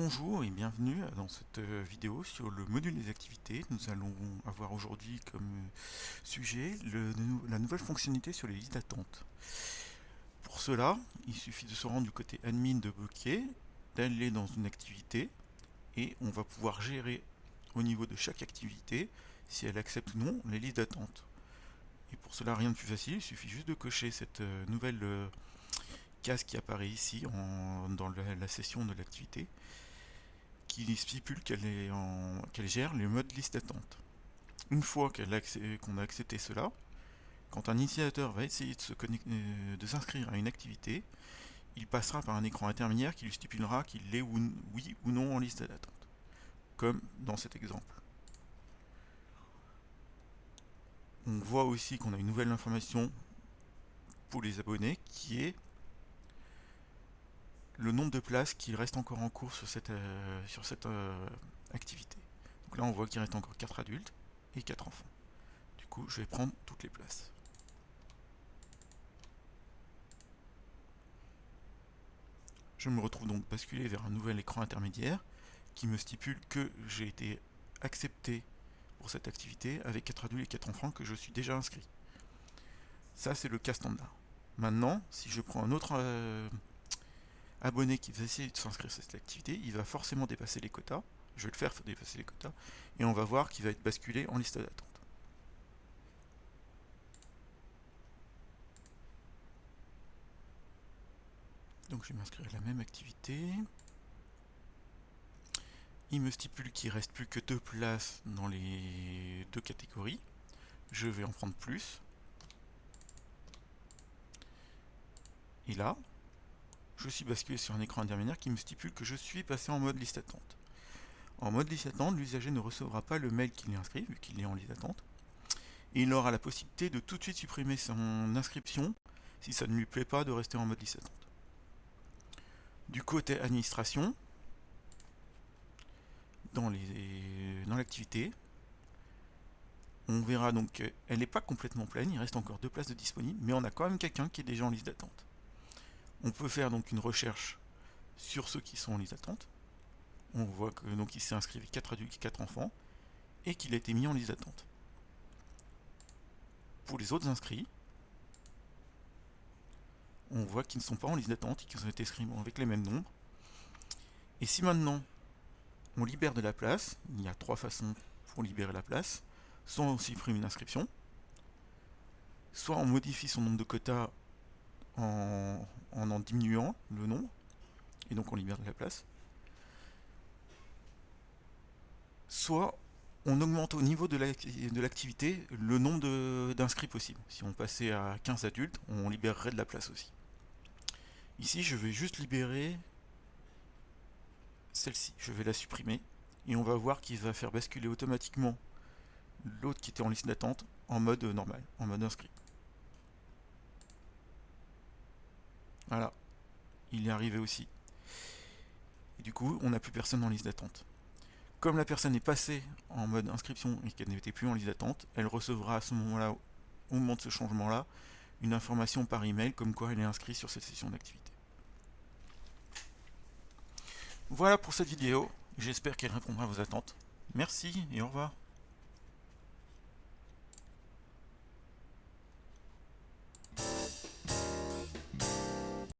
Bonjour et bienvenue dans cette euh, vidéo sur le module des activités. Nous allons avoir aujourd'hui comme euh, sujet la nouvelle fonctionnalité sur les listes d'attente. Pour cela, il suffit de se rendre du côté admin de Bokeh, d'aller dans une activité et on va pouvoir gérer au niveau de chaque activité si elle accepte ou non les listes d'attente. Et pour cela, rien de plus facile, il suffit juste de cocher cette euh, nouvelle case qui apparaît ici dans la, session de l'activité qui stipule qu'elle gère le mode liste d'attente. Une fois qu'on a, accepté cela, quand un initiateur va essayer euh, de s'inscrire à une activité, il passera par un écran intermédiaire qui lui stipulera qu'il est oui ou non en liste d'attente, comme dans cet exemple. On voit aussi qu'on a une nouvelle information pour les abonnés qui est le nombre de places qui reste encore en cours sur cette, euh, euh, activité. Donc là on voit qu'il reste encore 4 adultes et 4 enfants. Du coup je vais prendre toutes les places. Je me retrouve donc basculé vers un nouvel écran intermédiaire qui me stipule que j'ai été accepté pour cette activité avec 4 adultes et 4 enfants que je suis déjà inscrit. Ça c'est le cas standard. Maintenant, si je prends un autre euh, abonné qui va essayer de s'inscrire à cette activité, il va forcément dépasser les quotas. Je vais le faire dépasser les quotas. Et on va voir qu'il va être basculé en liste d'attente. Donc je vais m'inscrire à la même activité. Il me stipule qu'il reste plus que deux places dans les deux catégories. Je vais en prendre plus. Et là, je suis basculé sur un écran intermédiaire qui me stipule que je suis passé en mode liste d'attente. En mode liste d'attente, l'usager ne recevra pas le mail qu'il inscrit, vu qu'il est en liste d'attente. Et il aura la possibilité de tout de suite supprimer son inscription si ça ne lui plaît pas de rester en mode liste d'attente. Du côté administration, dans l'activité, on verra donc qu'elle n'est pas complètement pleine, il reste encore deux places de disponibles, mais on a quand même quelqu'un qui est déjà en liste d'attente. On peut faire donc une recherche sur ceux qui sont en liste d'attente. On voit que donc il s'est inscrit avec 4 adultes et 4 enfants et qu'il a été mis en liste d'attente. Pour les autres inscrits, on voit qu'ils ne sont pas en liste d'attente et qu'ils ont été inscrits avec les mêmes nombres. Et si maintenant on libère de la place, il y a trois façons pour libérer la place, soit on supprime une inscription, soit on modifie son nombre de quotas en, diminuant le nombre, et donc on libère de la place. Soit on augmente au niveau de l'activité le nombre d'inscrits possibles. Si on passait à 15 adultes, on libérerait de la place aussi. Ici, je vais juste libérer celle-ci. Je vais la supprimer. Et on va voir qu'il va faire basculer automatiquement l'autre qui était en liste d'attente en mode normal, en mode inscrit. Voilà, il est arrivé aussi. Et du coup, on n'a plus personne en liste d'attente. Comme la personne est passée en mode inscription et qu'elle n'était plus en liste d'attente, elle recevra à ce moment-là, au moment de ce changement-là, une information par email comme quoi elle est inscrite sur cette session d'activité. Voilà pour cette vidéo, j'espère qu'elle répondra à vos attentes. Merci et au revoir.